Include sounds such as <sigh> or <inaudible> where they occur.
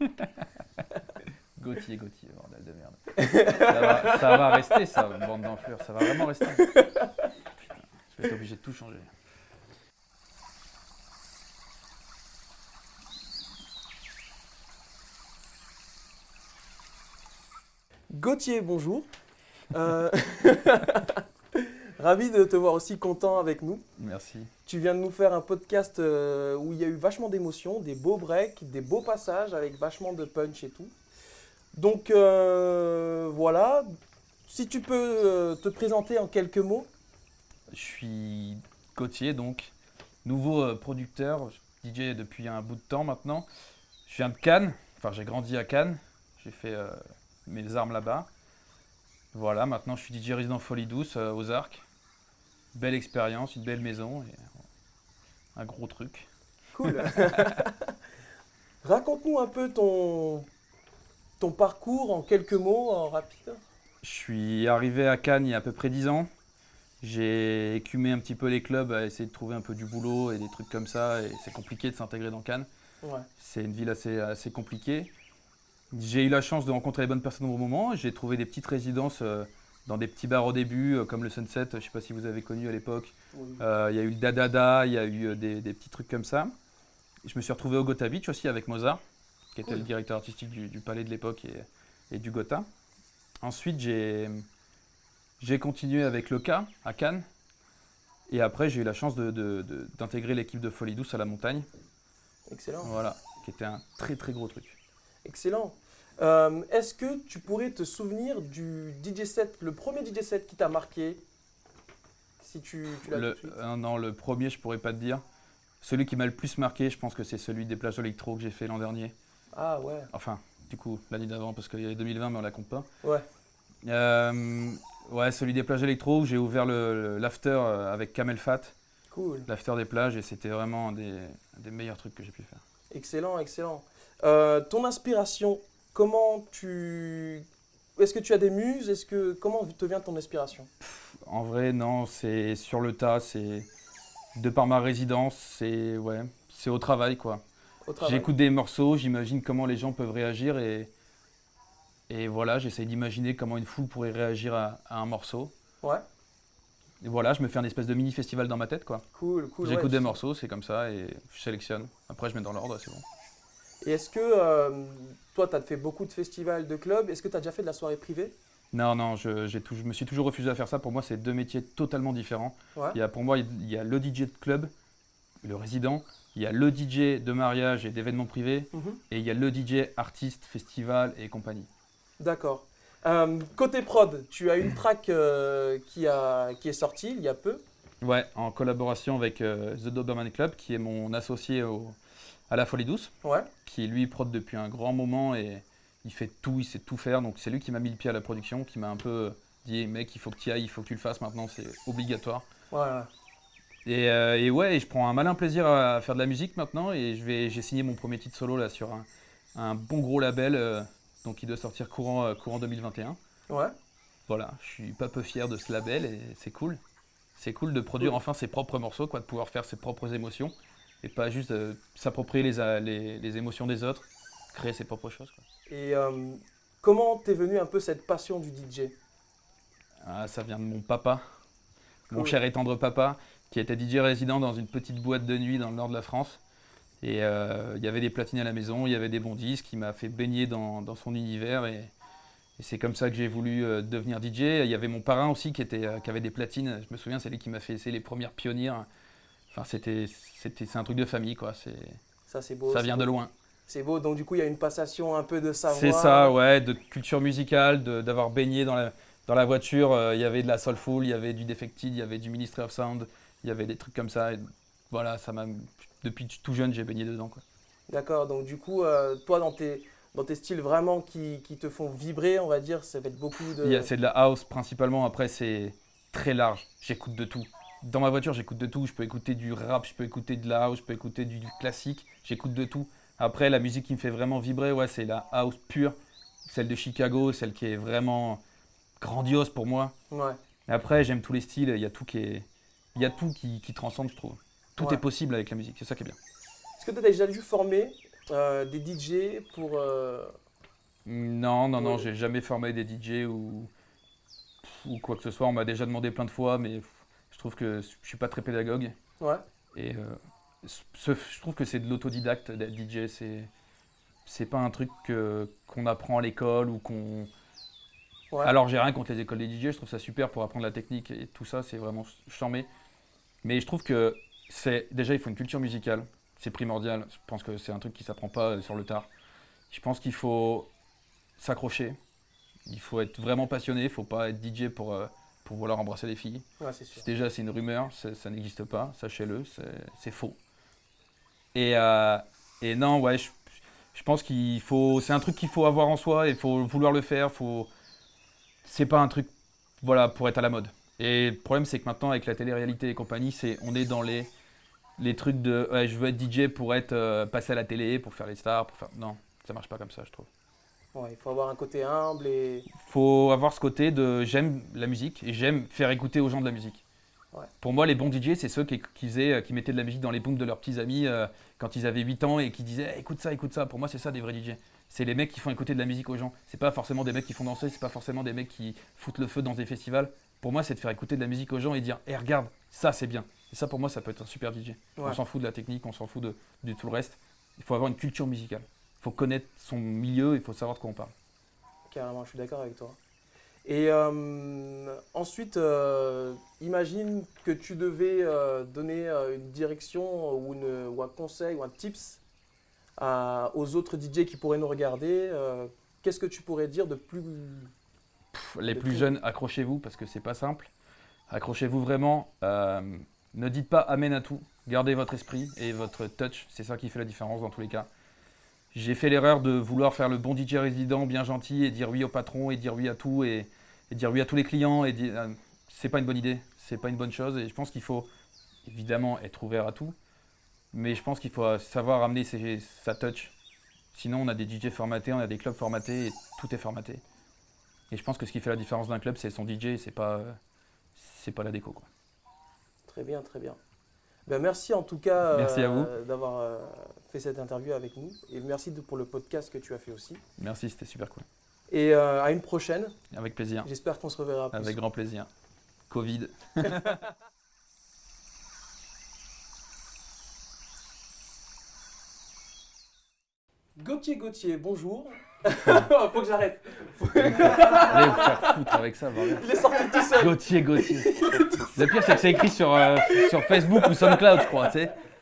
<laughs> Gauthier, Gauthier, bordel de merde. ça, va, ça va rester, ça, bande d'enflures, ça va vraiment rester. Putain, je vais être obligé de tout changer. Gauthier, bonjour. Euh, <laughs> Ravi de te voir aussi content avec nous. Merci. Tu viens de nous faire un podcast euh, où il y a eu vachement d'émotions, des beaux breaks, des beaux passages avec vachement de punch et tout. Donc euh, voilà, si tu peux te présenter en quelques mots. Je suis Gauthier, donc nouveau producteur, DJ depuis un bout de temps maintenant. Je viens de Cannes, enfin j'ai grandi à Cannes, j'ai fait mes armes là-bas. Voilà, maintenant je suis DJ résident Folie Douce euh, aux Arcs. Belle expérience, une belle maison un gros truc. Cool. <laughs> Raconte-nous un peu ton, ton parcours en quelques mots, en rapide. Je suis arrivé à Cannes il y a à peu près 10 ans. J'ai écumé un petit peu les clubs à essayer de trouver un peu du boulot et des trucs comme ça. Et c'est compliqué de s'intégrer dans Cannes. C'est une ville assez, assez compliquée. J'ai eu la chance de rencontrer les bonnes personnes au bon moment. J'ai trouvé des petites résidences euh, dans des petits bars au début, euh, comme le Sunset, je ne sais pas si vous avez connu à l'époque. Euh, il y a eu le Dadada, il y a eu des, petits trucs comme ça. Je me suis retrouvé au Gotha Beach aussi avec Mozart, qui était le directeur artistique du, palais de l'époque et, du Gotha. Ensuite, j'ai continué avec le K à Cannes. Et après, j'ai eu la chance d'intégrer l'équipe de Folie Douce à la montagne. Excellent. Voilà, qui était un très très gros truc. Excellent. Euh, est-ce que tu pourrais te souvenir du DJ set, le premier DJ set qui t'a marqué? Si tu, l'as le, euh, Non, le premier, je pourrais pas te dire. Celui qui m'a le plus marqué, je pense que c'est celui des plages électro que j'ai fait l'an dernier. Ah ouais. Enfin, du coup, l'année d'avant, parce qu'il y avait 2020, mais on la compte pas. Ouais. Euh, ouais, celui des plages électro où j'ai ouvert l'after avec Camel Fat. Cool. L'after des plages, et c'était vraiment des, des meilleurs trucs que j'ai pu faire. Excellent, excellent. ton inspiration Comment tu... Est-ce que tu as des muses? Est-ce que Comment te vient ton inspiration? En vrai, non, c'est sur le tas, c'est de par ma résidence, c'est ouais, c'est au travail quoi. J'écoute des morceaux, j'imagine comment les gens peuvent réagir et, et voilà, j'essaye d'imaginer comment une foule pourrait réagir à, un morceau. Ouais. Et voilà, je me fais un espèce de mini festival dans ma tête quoi. Cool, cool. J'écoute des morceaux, c'est comme ça et je sélectionne. Après, je mets dans l'ordre, c'est bon. Et est-ce que euh, toi, tu as fait beaucoup de festivals, de clubs, est-ce que tu as déjà fait de la soirée privée? Non, non, je, je, me suis toujours refusé à faire ça. Pour moi, c'est deux métiers totalement différents. Il y a, pour moi, il y a le DJ de club, le résident, il y a le DJ de mariage et d'événements privés, mhm. et il y a le DJ artiste, festival et compagnie. D'accord. Euh, côté prod, tu as une track euh, qui, a, qui est sortie il y a peu. Ouais, en collaboration avec The Doberman Club, qui est mon associé au, à la Folie Douce, ouais. qui lui prod depuis un grand moment et il fait tout, il sait tout faire. Donc c'est lui qui m'a mis le pied à la production, qui m'a un peu dit mec, il faut que tu ailles, il faut que tu le fasses maintenant, c'est obligatoire. Et, euh, et, ouais, je prends un malin plaisir à faire de la musique maintenant et j'ai signé mon premier titre solo là sur un, bon gros label, euh, donc il doit sortir courant, euh, courant 2021. Ouais. Voilà, je suis pas peu fier de ce label et c'est cool. C'est cool de produire enfin ses propres morceaux, quoi, de pouvoir faire ses propres émotions et pas juste euh, s'approprier les, les, émotions des autres, créer ses propres choses. Et euh, comment t'es venu un peu cette passion du DJ ah, Ça vient de mon papa, mon cher et tendre papa, qui était DJ résident dans une petite boîte de nuit dans le nord de la France. Et euh, il y avait des platines à la maison, il y avait des bons disques, il m'a fait baigner dans, dans, son univers et, c'est comme ça que j'ai voulu devenir DJ. Il y avait mon parrain aussi qui, était, qui avait des platines, je me souviens, c'est lui qui m'a fait essayer les premières pionnières Enfin, c'était, c'était, c'est un truc de famille, quoi. C'est, ça, c'est beau. Ça vient de loin. C'est beau, donc du coup, il y a une passation un peu de savoir. C'est ça, ouais, de culture musicale, d'avoir baigné dans la, dans la voiture. Euh, il y avait de la soulful, il y avait du Defected, il y avait du Ministry of Sound, il y avait des trucs comme ça. Et voilà, ça m'a, depuis tout jeune, j'ai baigné dedans, quoi. D'accord, donc du coup, euh, toi, dans tes, dans tes styles vraiment qui, qui, te font vibrer, on va dire, ça va être beaucoup de... C'est de la house principalement, après c'est très large, j'écoute de tout dans ma voiture, j'écoute de tout. Je peux écouter du rap, je peux écouter de la house, je peux écouter du, classique. J'écoute de tout. Après, la musique qui me fait vraiment vibrer, ouais, c'est la house pure, celle de Chicago, celle qui est vraiment grandiose pour moi. Ouais. Après, j'aime tous les styles. Il y a tout qui est, il y a tout qui, transcende, je trouve. Tout est possible avec la musique. C'est ça qui est bien. Est-ce que tu as déjà dû former des DJ pour. Non, non, non, j'ai jamais formé des DJ ou, ou quoi que ce soit. On m'a déjà demandé plein de fois, mais trouve que je suis pas très pédagogue. Ouais. Et je trouve que c'est de l'autodidacte d'être DJ. C'est c'est pas un truc qu'on apprend à l'école ou qu'on. Alors j'ai rien contre les écoles des DJ, je trouve ça super pour apprendre la technique et tout ça, c'est vraiment charmé. Mais je trouve que c'est déjà il faut une culture musicale, c'est primordial. Je pense que c'est un truc qui s'apprend pas sur le tard. Je pense qu'il faut s'accrocher, il faut être vraiment passionné, il faut pas être DJ pour, euh, pour vouloir embrasser les filles. Ouais, déjà c'est une rumeur, ça n'existe pas, sachez-le, c'est faux. Et, euh, et non, ouais, je, je pense qu'il faut, c'est un truc qu'il faut avoir en soi, il faut vouloir le faire. Faut, c'est pas un truc, voilà, pour être à la mode. Et le problème, c'est que maintenant, avec la télé-réalité et compagnie, c'est, on est dans les, les trucs de, ouais, je veux être DJ pour être euh, passé à la télé, pour faire les stars, pour faire, non, ça marche pas comme ça, je trouve. Il faut avoir un côté humble et. Il faut avoir ce côté de, j'aime la musique et j'aime faire écouter aux gens de la musique. Pour moi, les bons DJ, c'est ceux qui, faisaient, qui, mettaient de la musique dans les booms de leurs petits amis euh, quand ils avaient 8 ans et qui disaient écoute ça, écoute ça. Pour moi, c'est ça des vrais DJ. C'est les mecs qui font écouter de la musique aux gens. C'est pas forcément des mecs qui font danser, c'est pas forcément des mecs qui foutent le feu dans des festivals. Pour moi, c'est de faire écouter de la musique aux gens et dire hé, regarde, ça c'est bien. Et ça, pour moi, ça peut être un super DJ. On s'en fout de la technique, on s'en fout de, de, tout le reste. Il faut avoir une culture musicale. Il faut connaître son milieu, il faut savoir de quoi on parle. Carrément, je suis d'accord avec toi. Et euh, ensuite, euh, imagine que tu devais euh, donner une direction ou, une, un conseil ou un tips aux autres DJ qui pourraient nous regarder. Qu'est-ce que tu pourrais dire de plus... les plus, jeunes, accrochez-vous parce que c'est pas simple. Accrochez-vous vraiment. ne dites pas amen à tout. Gardez votre esprit et votre touch. C'est ça qui fait la différence dans tous les cas. J'ai fait l'erreur de vouloir faire le bon DJ résident, bien gentil, et dire oui au patron, et dire oui à tout, et, dire oui à tous les clients. Et dire, euh, c'est pas une bonne idée, c'est pas une bonne chose. Et je pense qu'il faut évidemment être ouvert à tout, mais je pense qu'il faut savoir amener sa touch. Sinon, on a des DJ formatés, on a des clubs formatés, et tout est formaté. Et je pense que ce qui fait la différence d'un club, c'est son DJ, c'est pas, c'est pas la déco. Quoi. Très bien, très bien. Ben, merci en tout cas euh, d'avoir euh, fait cette interview avec nous. Et merci pour le podcast que tu as fait aussi. Merci, c'était super cool. Et euh, à une prochaine. Avec plaisir. J'espère qu'on se reverra. Plus. Avec grand plaisir. Covid. <laughs> Gauthier Gauthier, bonjour. <laughs> Faut que j'arrête. Allez vous faire foutre avec ça, Il est sorti tout seul. Gauthier Gauthier. Le pire, c'est que c'est écrit sur, euh, sur Facebook ou SoundCloud, je crois, tu sais.